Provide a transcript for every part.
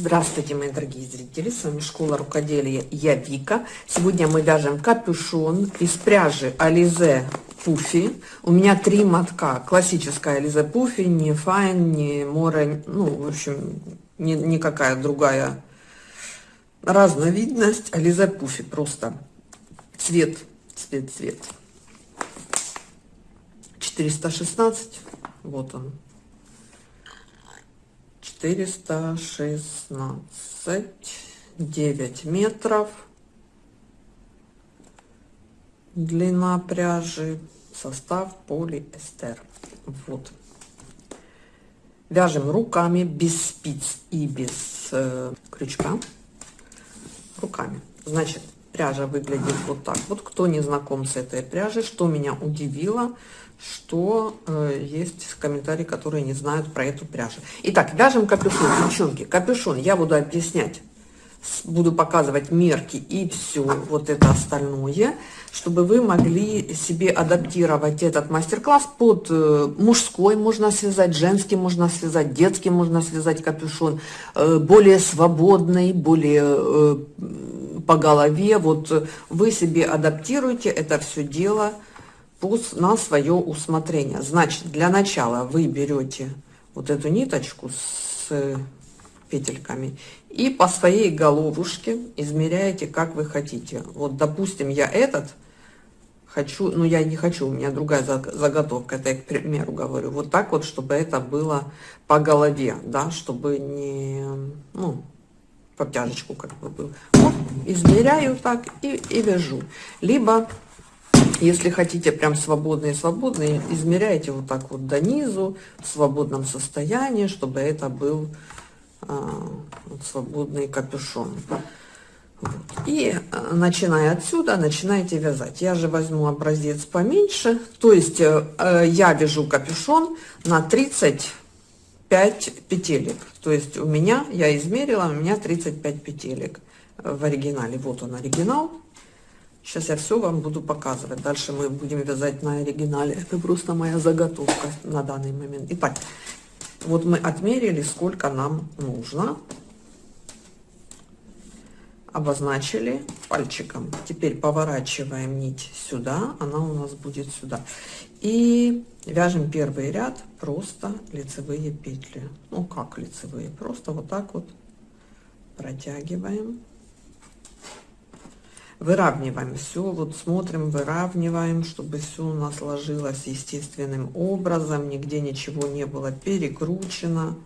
Здравствуйте, мои дорогие зрители! С вами Школа Рукоделия. Я Вика. Сегодня мы вяжем капюшон из пряжи Ализе Пуфи. У меня три мотка. Классическая Ализе Пуфи, не Файн, не Море, ну, в общем, ни, никакая другая разновидность. Ализе Пуфи просто. Цвет, цвет, цвет. 416. Вот он. 416 9 метров. Длина пряжи состав полиэстер. Вот. Вяжем руками без спиц и без э, крючка. Руками. Значит пряжа выглядит вот так. Вот кто не знаком с этой пряжей что меня удивило что э, есть комментарии, которые не знают про эту пряжу. Итак, вяжем капюшон, девчонки. Капюшон я буду объяснять, буду показывать мерки и все вот это остальное, чтобы вы могли себе адаптировать этот мастер-класс под э, мужской можно связать, женский можно связать, детский можно связать капюшон, э, более свободный, более э, по голове. Вот вы себе адаптируете это все дело на свое усмотрение. Значит, для начала вы берете вот эту ниточку с петельками и по своей головушке измеряете, как вы хотите. Вот, допустим, я этот хочу, ну я не хочу, у меня другая заготовка, это я к примеру говорю, вот так вот, чтобы это было по голове, да, чтобы не, ну, по тяжечку как бы был. Вот, измеряю так и, и вяжу. Либо если хотите прям свободные, свободные, измеряйте вот так вот до низу, в свободном состоянии, чтобы это был а, свободный капюшон. Вот. И а, начиная отсюда, начинаете вязать. Я же возьму образец поменьше, то есть э, э я вяжу капюшон на 35 петелек. То есть у меня, я измерила, у меня 35 петелек в оригинале. Вот он оригинал. Сейчас я все вам буду показывать. Дальше мы будем вязать на оригинале. Это просто моя заготовка на данный момент. Итак, вот мы отмерили, сколько нам нужно. Обозначили пальчиком. Теперь поворачиваем нить сюда. Она у нас будет сюда. И вяжем первый ряд просто лицевые петли. Ну, как лицевые? Просто вот так вот протягиваем выравниваем все, вот смотрим, выравниваем, чтобы все у нас ложилось естественным образом, нигде ничего не было перекручено.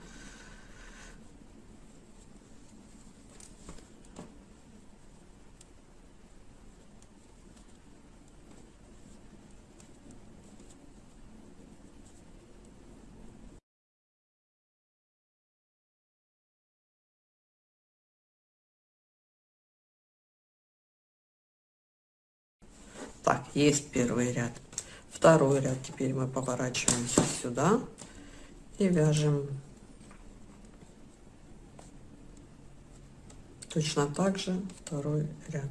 Так, есть первый ряд. Второй ряд теперь мы поворачиваемся сюда и вяжем точно так же второй ряд.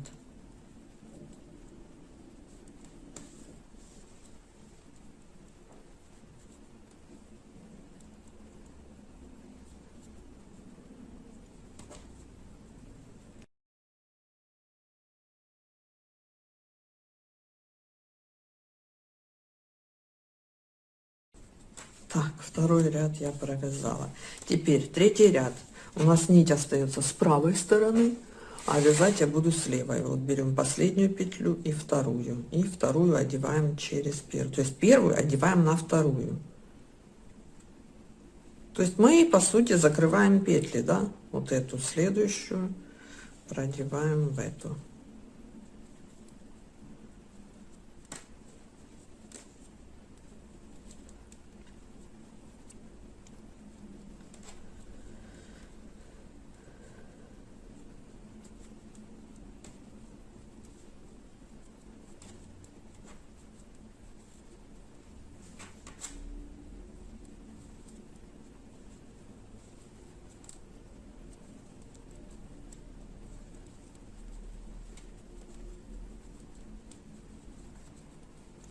Так, второй ряд я провязала. Теперь третий ряд. У нас нить остается с правой стороны, а вязать я буду с левой. Вот берем последнюю петлю и вторую. И вторую одеваем через первую. То есть первую одеваем на вторую. То есть мы, по сути, закрываем петли, да? Вот эту следующую продеваем в эту.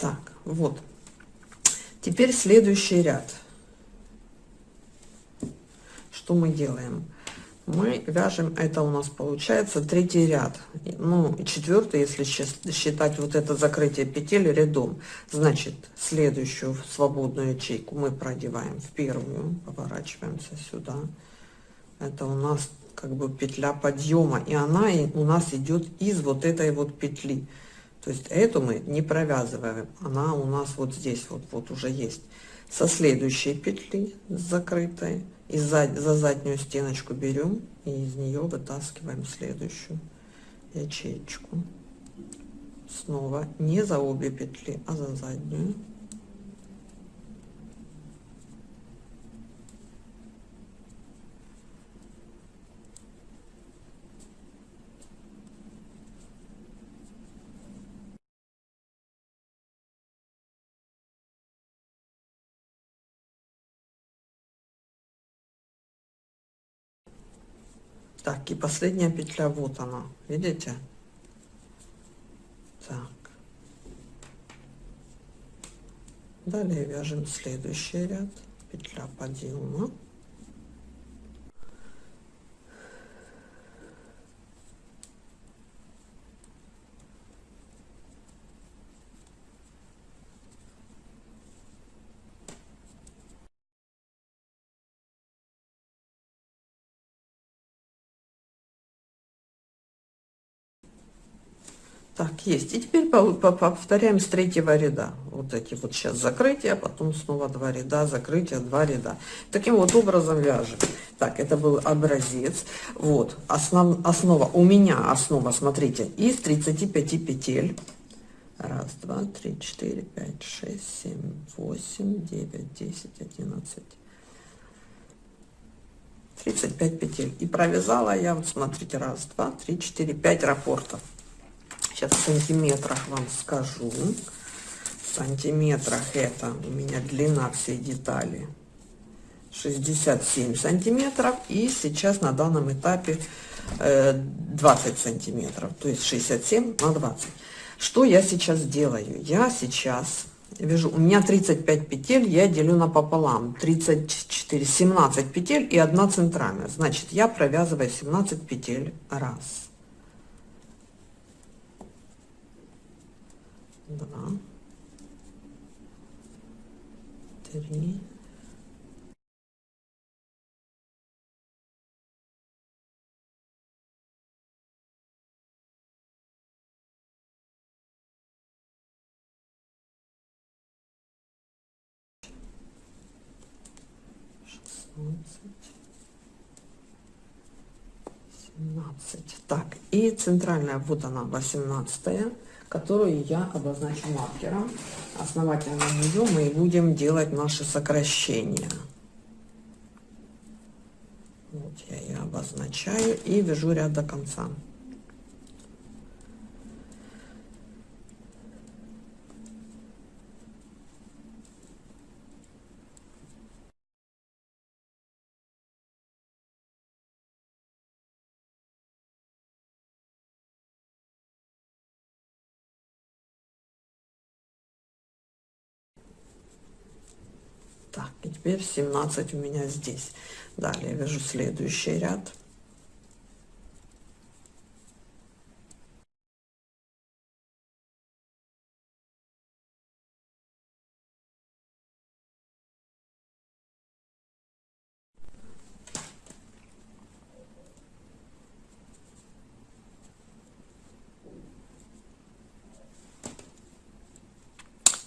Так, вот. Теперь следующий ряд. Что мы делаем? мы вяжем это у нас получается третий ряд ну четвертый если считать вот это закрытие петель рядом значит следующую свободную ячейку мы продеваем в первую поворачиваемся сюда это у нас как бы петля подъема и она у нас идет из вот этой вот петли то есть эту мы не провязываем. Она у нас вот здесь вот вот уже есть. Со следующей петли закрытой. И за, за заднюю стеночку берем и из нее вытаскиваем следующую ячеечку. Снова не за обе петли а за заднюю Так, и последняя петля, вот она, видите? Так. Далее вяжем следующий ряд, петля подъема. Так, есть. И теперь повторяем с третьего ряда. Вот эти вот сейчас закрытия, потом снова два ряда, закрытия, два ряда. Таким вот образом вяжем. Так, это был образец. Вот, основ, основа, у меня основа, смотрите, из 35 петель. Раз, два, три, четыре, пять, шесть, семь, восемь, девять, десять, одиннадцать. 35 петель. И провязала я, вот смотрите, раз, два, три, четыре, пять рапортов. Сейчас в сантиметрах вам скажу. В сантиметрах это у меня длина всей детали 67 сантиметров. И сейчас на данном этапе 20 э, сантиметров. То есть 67 на 20. Что я сейчас делаю? Я сейчас вяжу, у меня 35 петель, я делю на пополам, 34, 17 петель и одна центральная. Значит, я провязываю 17 петель раз. Два, три, шестнадцать, семнадцать. Так, и центральная, вот она, восемнадцатая которую я обозначу маркером. Основательно на нее мы будем делать наши сокращения. Вот я ее обозначаю и вяжу ряд до конца. Так, и теперь 17 у меня здесь. Далее вяжу следующий ряд.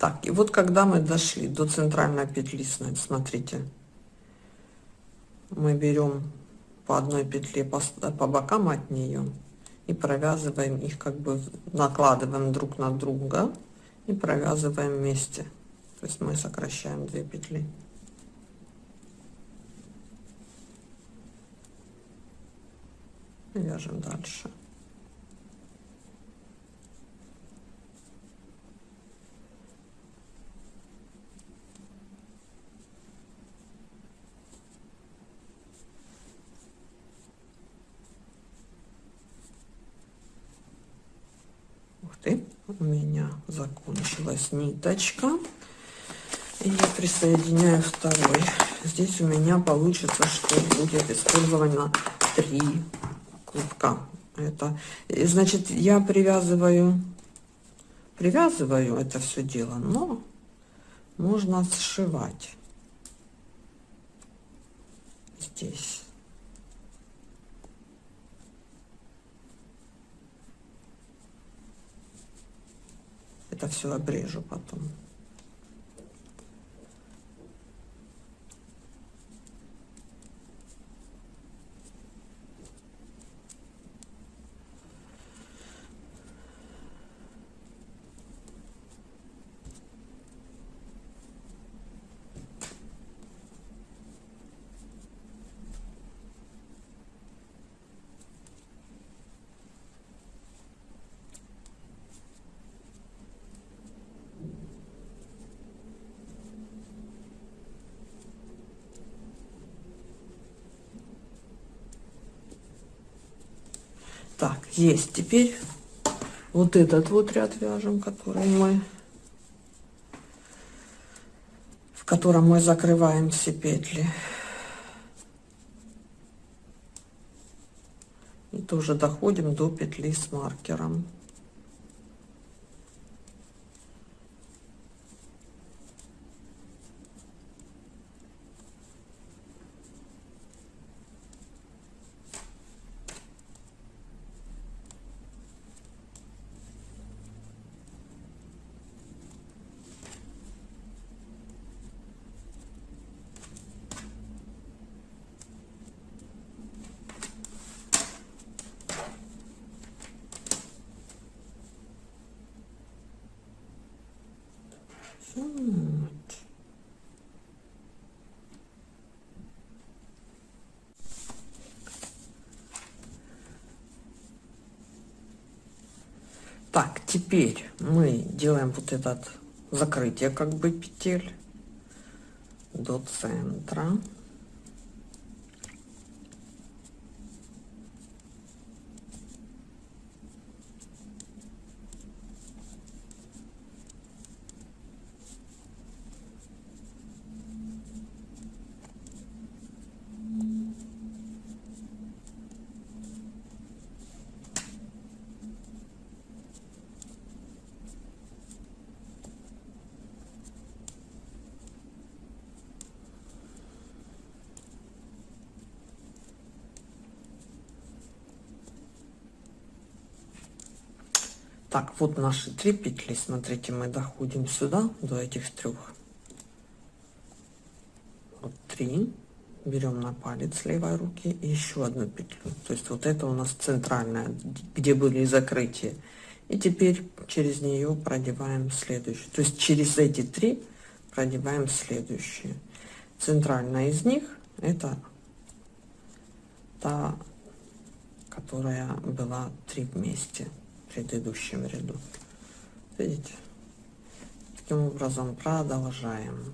Так, и вот когда мы дошли до центральной петли, смотрите, мы берем по одной петле по, по бокам от нее и провязываем их, как бы накладываем друг на друга и провязываем вместе. То есть мы сокращаем две петли. Вяжем дальше. Ты у меня закончилась ниточка и я присоединяю второй здесь у меня получится что будет использовано три клубка. Это, и, значит, я привязываю, привязываю это все дело, но можно сшивать здесь. Это все обрежу потом. Так, есть. Теперь вот этот вот ряд вяжем, который мы, в котором мы закрываем все петли. И тоже доходим до петли с маркером. Вот. Так, теперь мы делаем вот этот закрытие как бы петель до центра. Так, вот наши три петли. Смотрите, мы доходим сюда, до этих трех. Вот три. Берем на палец левой руки и еще одну петлю. То есть вот это у нас центральная, где были закрытия. И теперь через нее продеваем следующую. То есть через эти три продеваем следующие. Центральная из них это та, которая была три вместе предыдущем ряду. Видите? Таким образом продолжаем.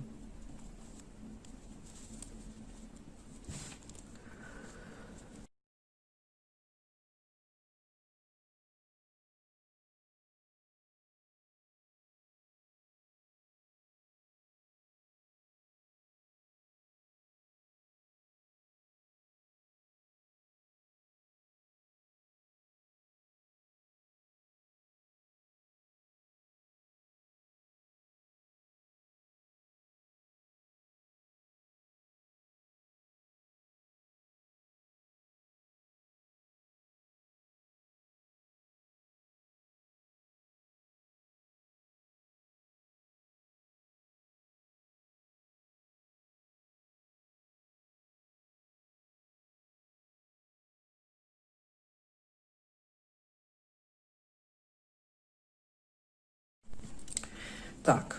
Так.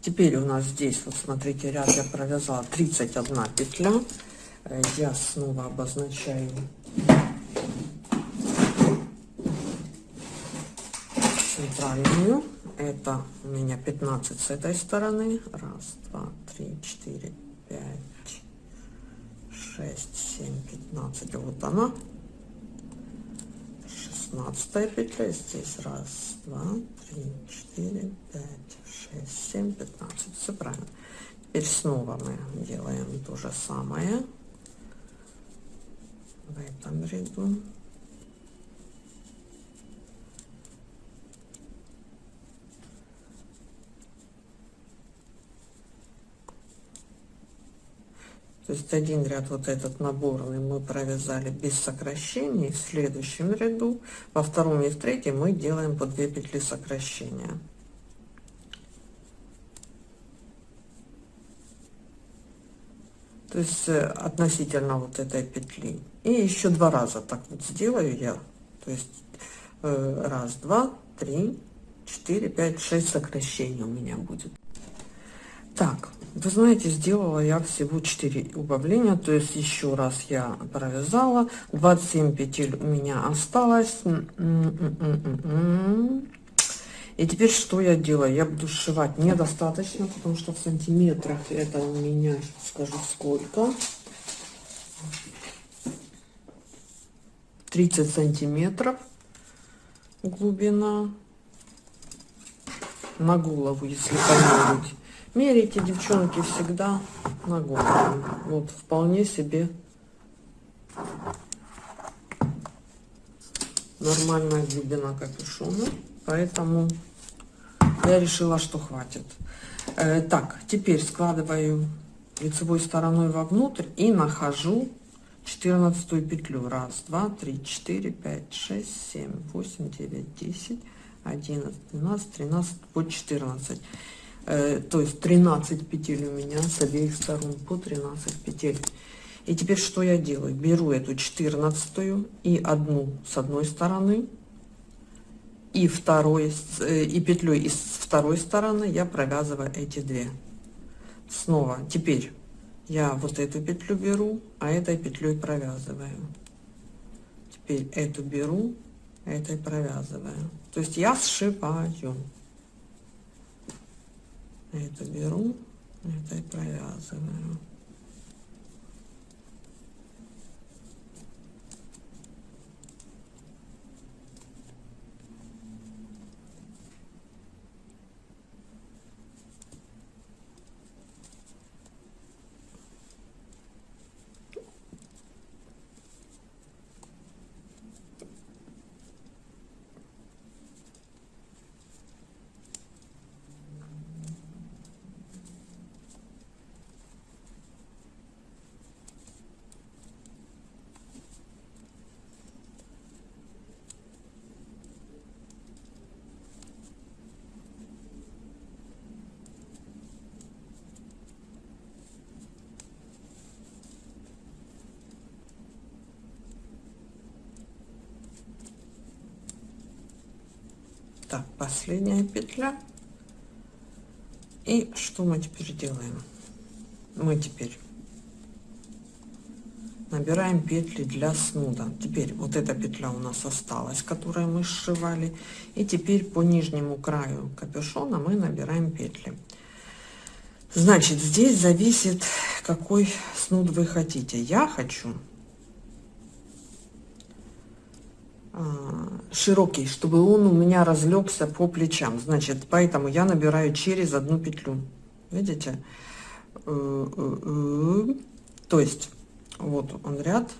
Теперь у нас здесь, вот смотрите, ряд я провязала 31 петля. Э, я снова обозначаю центральную. Это у меня 15 с этой стороны. Раз, два, три, четыре, пять, шесть, семь, пятнадцать. Вот она. 16 петля здесь раз два три четыре пять шесть семь пятнадцать. Все правильно. Теперь снова мы делаем то же самое. В этом ряду То есть один ряд вот этот наборный мы провязали без сокращений. В следующем ряду, во втором и в третьем мы делаем по 2 петли сокращения. То есть э, относительно вот этой петли. И еще два раза так вот сделаю я. То есть э, раз, два, три, четыре, пять, шесть сокращений у меня будет. Так, вы знаете, сделала я всего 4 убавления, то есть еще раз я провязала, 27 петель у меня осталось. И теперь что я делаю? Я буду сшивать недостаточно, потому что в сантиметрах это у меня, скажу сколько. 30 сантиметров глубина на голову, если померить. Мерите, девчонки, всегда на голову. Вот, вполне себе нормальная глубина капюшона. Поэтому я решила, что хватит. Э, так, теперь складываю лицевой стороной вовнутрь и нахожу 14 петлю. Раз, два, три, четыре, пять, шесть, семь, восемь, девять, десять, одиннадцать, двенадцать, тринадцать, по четырнадцать. Э, то есть 13 петель у меня с обеих сторон по 13 петель. И теперь что я делаю? Беру эту 14 и одну с одной стороны и второй э, и петлей из второй стороны я провязываю эти две. Снова теперь я вот эту петлю беру а этой петлей провязываю. Теперь эту беру этой провязываю. То есть я сшиваю это беру, это и провязываю. Так последняя петля. И что мы теперь делаем? Мы теперь набираем петли для снуда. Теперь вот эта петля у нас осталась которую мы сшивали. И теперь по нижнему краю капюшона мы набираем петли. Значит здесь зависит какой снуд вы хотите. Я хочу широкий, чтобы он у меня разлегся по плечам. Значит, поэтому я набираю через одну петлю. Видите? Э, э, э. То есть, вот он ряд,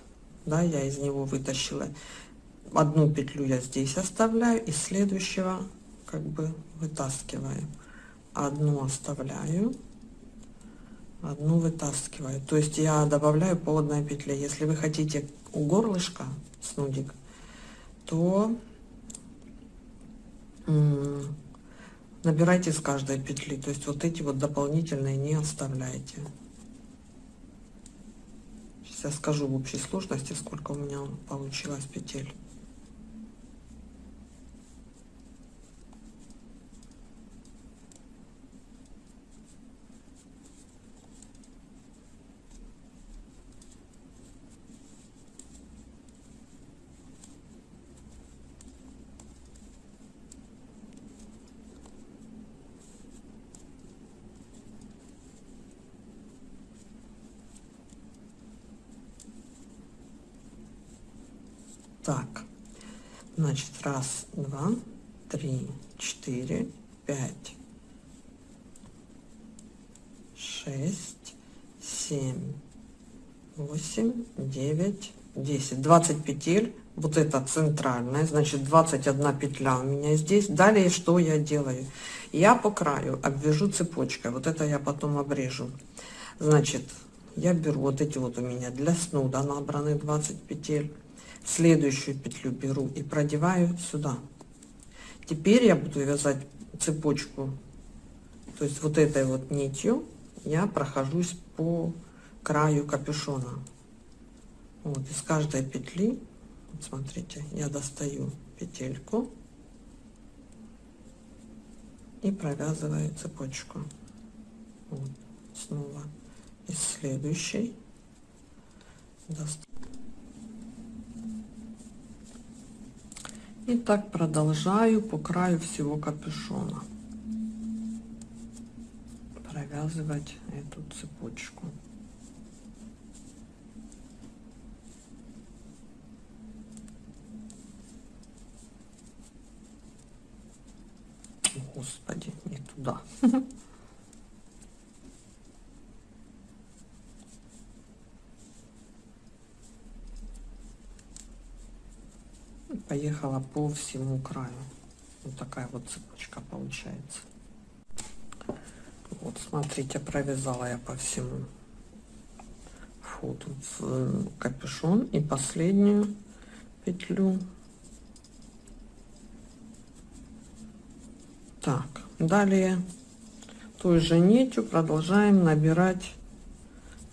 да, я из него вытащила. Одну петлю я здесь оставляю, и следующего как бы вытаскиваю. Одну оставляю, одну вытаскиваю. То есть я добавляю по одной петле. Если вы хотите у горлышка снудик, то набирайте с каждой петли то есть вот эти вот дополнительные не оставляйте. Сейчас скажу в общей сложности сколько у меня получилось петель Так, значит, раз, два, три, четыре, пять, шесть, семь, восемь, девять, 10, 20 петель. Вот это центральная, значит 21 петля у меня здесь. Далее что я делаю? Я по краю обвяжу цепочкой. Вот это я потом обрежу. Значит, я беру вот эти вот у меня для снуда набраны 20 петель. Следующую петлю беру и продеваю сюда. Теперь я буду вязать цепочку, то есть вот этой вот нитью я прохожусь по краю капюшона. Вот из каждой петли, вот смотрите, я достаю петельку и провязываю цепочку. Вот, снова из следующей достаю. И так продолжаю по краю всего капюшона провязывать эту цепочку. Господи, не туда. Поехала по всему краю. Вот такая вот цепочка получается. Вот смотрите, провязала я по всему входу в капюшон и последнюю петлю. Так, далее той же нитью продолжаем набирать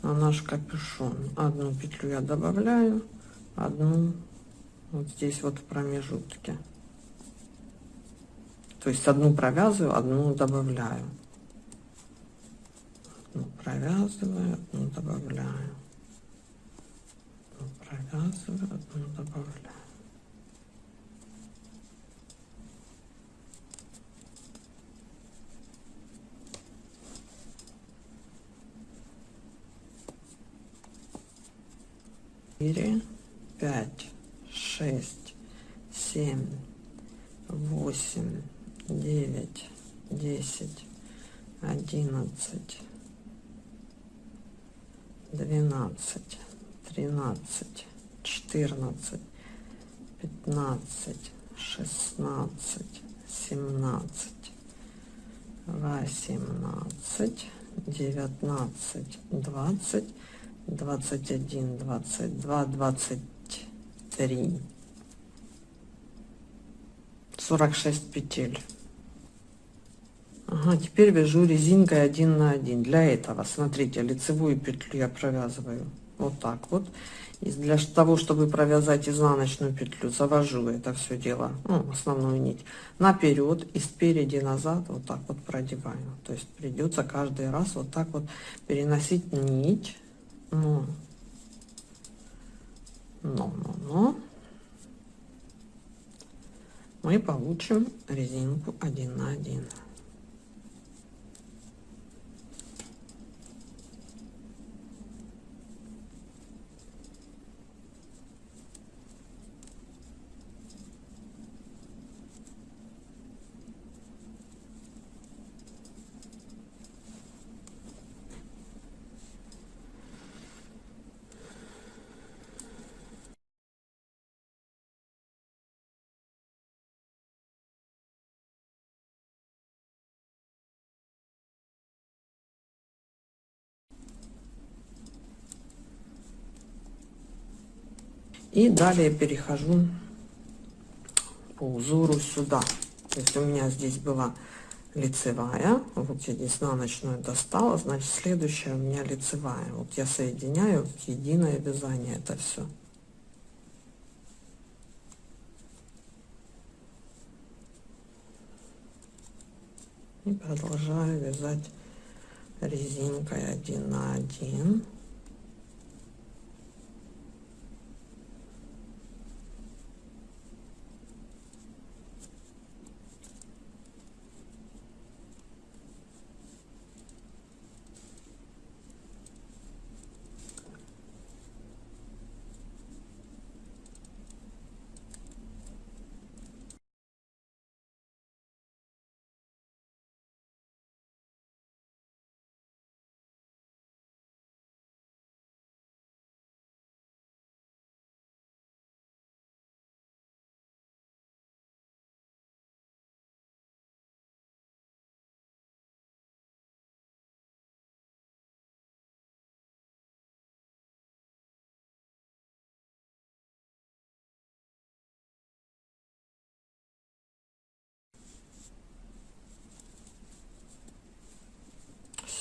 на наш капюшон. Одну петлю я добавляю, одну вот здесь вот в промежутке. То есть одну провязываю, одну добавляю одну провязываю, одну добавляю, одну провязываю, одну добавляю. Четыре, пять, шесть, семь, восемь, девять, десять, одиннадцать, двенадцать, тринадцать, четырнадцать, пятнадцать, шестнадцать, семнадцать, восемнадцать, девятнадцать, двадцать, двадцать один, двадцать два, двадцать три, сорок шесть петель. Ага, теперь вяжу резинкой один на один. Для этого, смотрите, лицевую петлю я провязываю вот так вот. И для того, чтобы провязать изнаночную петлю, завожу это все дело, ну, основную нить, наперед и спереди назад вот так вот продеваю. То есть придется каждый раз вот так вот переносить нить. Ну, но, но, но. Мы получим резинку один на один. И далее перехожу по узору сюда. То есть у меня здесь была лицевая. Вот я здесь изнаночную достала. Значит, следующая у меня лицевая. Вот я соединяю в единое вязание это все. И продолжаю вязать резинкой один на один.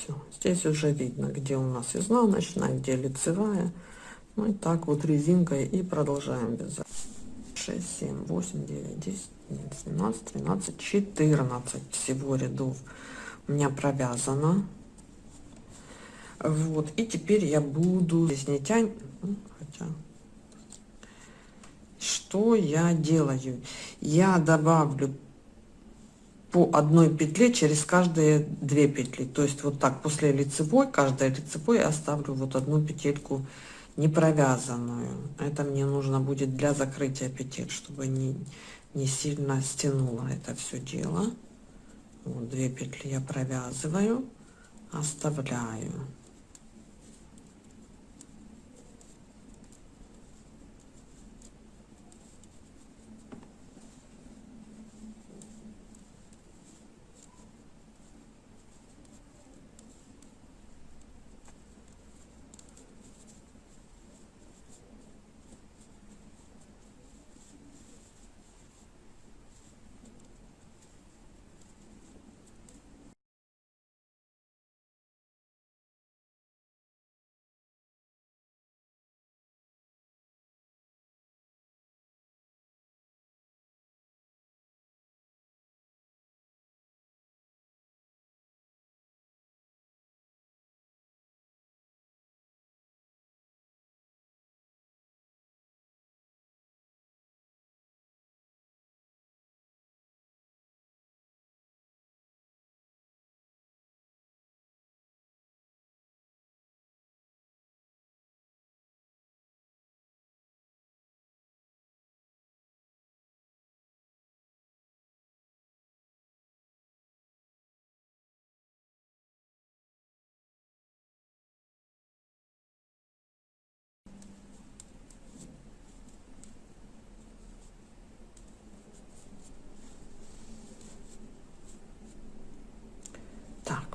Все, здесь уже видно, где у нас изнаночная, где лицевая. Ну и так вот резинкой и продолжаем вязать. 6, 7, 8, 9, 10, 11, 12, 13, 14 всего рядов у меня провязано. Вот, и теперь я буду здесь не тянь, хотя, что я делаю? Я добавлю по одной петле через каждые две петли. То есть вот так после лицевой, каждой лицевой я оставлю вот одну петельку не провязанную. Это мне нужно будет для закрытия петель, чтобы не, не сильно стянуло это все дело. Вот две петли я провязываю, оставляю.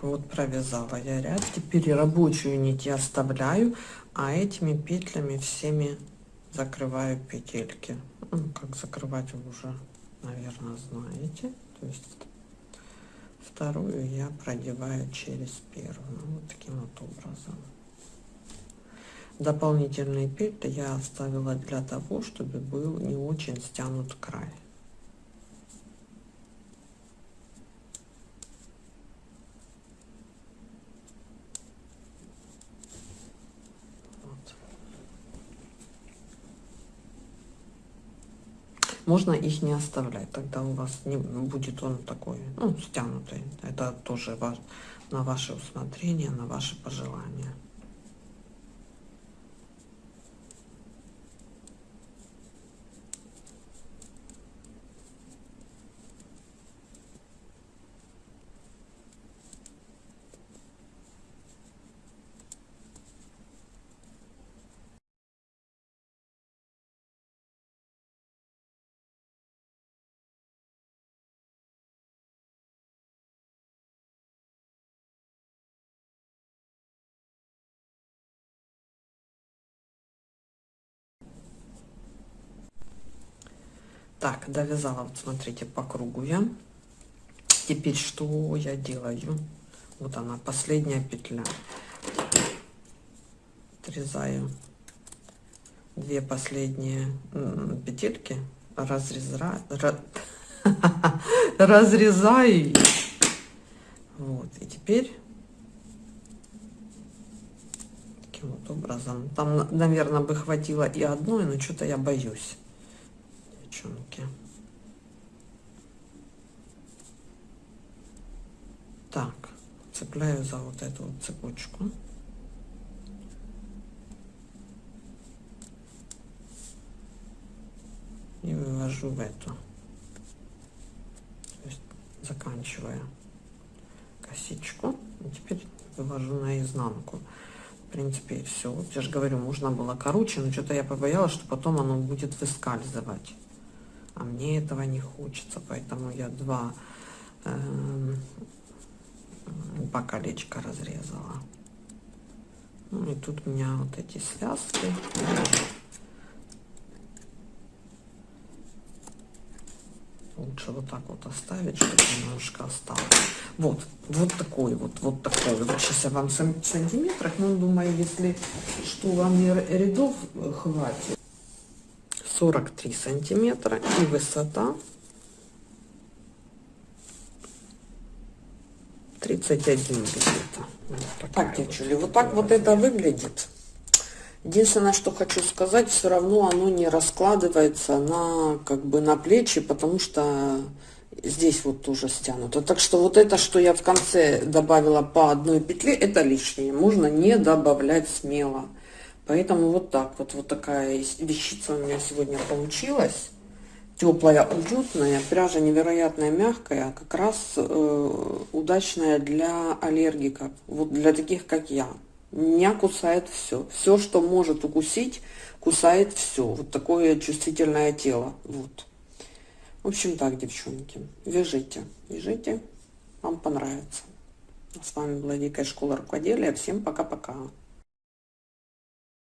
Вот провязала я ряд. Теперь рабочую нить я оставляю а этими петлями всеми закрываю петельки. Ну, как закрывать вы уже наверное знаете. То есть вторую я продеваю через первую вот таким вот образом. Дополнительные петли я оставила для того чтобы был не очень стянут край можно их не оставлять тогда у вас не будет он такой ну стянутый. Это тоже на ваше усмотрение на ваше пожелание Так, довязала, вот смотрите, по кругу я. Теперь что я делаю? Вот она, последняя петля. Отрезаю две последние петельки, разрезаю, разрезаю. Вот, и теперь таким вот образом. Там, наверное, бы хватило и одной, но что-то я боюсь девчонки. Так, цепляю за вот эту вот цепочку. И вывожу в эту. То есть заканчивая косичку. И теперь вывожу на изнанку. В принципе, все. Вот я же говорю, можно было короче, но что-то я побоялась, что потом оно будет выскальзывать а мне этого не хочется, поэтому я два, э, два колечка разрезала. Ну и тут у меня вот эти связки. лучше вот так вот оставить, чтобы немножко осталось. Вот, вот такой вот, вот такой. Вот сейчас я вам в сантиметрах, но думаю, если что вам рядов хватит. 43 сантиметра и высота 31 где-то. Вот так, девчули, вот так вот это выглядит. Единственное, что хочу сказать, все равно оно не раскладывается на как бы на плечи, потому что здесь вот тоже стянуто. Так что вот это, что я в конце добавила по одной петле, это лишнее. Можно не добавлять смело. Поэтому вот так вот, вот такая вещица у меня сегодня получилась. Теплая, уютная, пряжа невероятно мягкая, как раз э, удачная для аллергиков, вот для таких, как я. Меня кусает все. Все, что может укусить, кусает все. Вот такое чувствительное тело. Вот. В общем так, девчонки, вяжите, вяжите, вам понравится. С вами была Дикая школа рукоделия. Всем пока-пока.